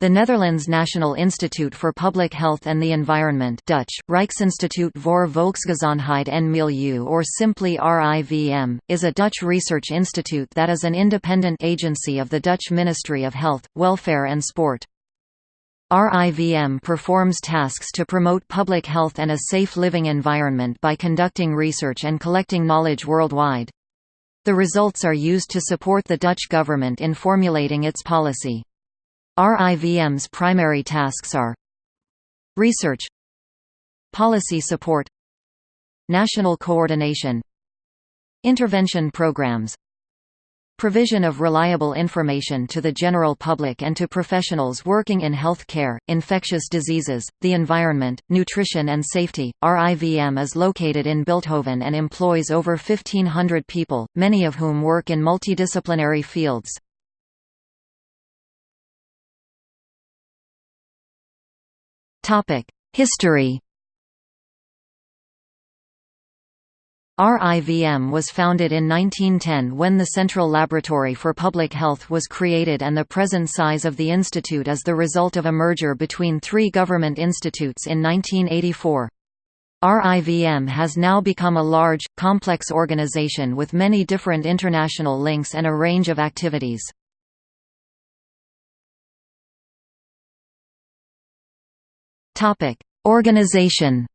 The Netherlands National Institute for Public Health and the Environment Dutch, Rijksinstituut voor Volksgezondheid en Milieu or simply RIVM, is a Dutch research institute that is an independent agency of the Dutch Ministry of Health, Welfare and Sport. RIVM performs tasks to promote public health and a safe living environment by conducting research and collecting knowledge worldwide. The results are used to support the Dutch government in formulating its policy. RIVM's primary tasks are Research Policy support National coordination Intervention programs Provision of reliable information to the general public and to professionals working in health care, infectious diseases, the environment, nutrition and safety. RIVM is located in Bilthoven and employs over 1,500 people, many of whom work in multidisciplinary fields. History RIVM was founded in 1910 when the Central Laboratory for Public Health was created and the present size of the institute is the result of a merger between three government institutes in 1984. RIVM has now become a large, complex organization with many different international links and a range of activities. Organization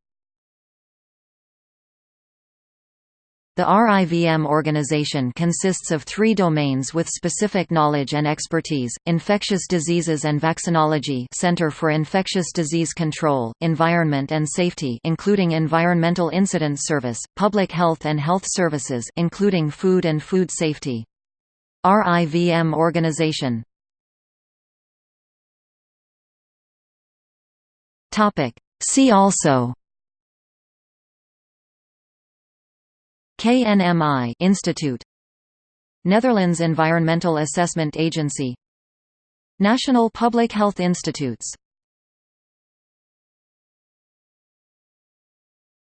The RIVM organization consists of three domains with specific knowledge and expertise, infectious diseases and vaccinology Center for Infectious Disease Control, Environment and Safety including Environmental Incident Service, Public Health and Health Services including Food and Food Safety. RIVM organization See also KNMI Institute Netherlands Environmental Assessment Agency National Public Health Institutes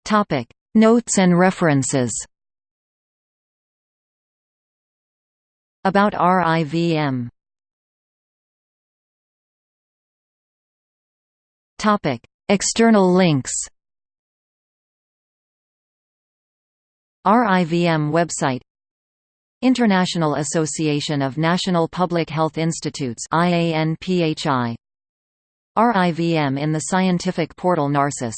Topic. Notes and references About RIVM Topic: External links. RIVM website International Association of National Public Health Institutes RIVM in the scientific portal Narcis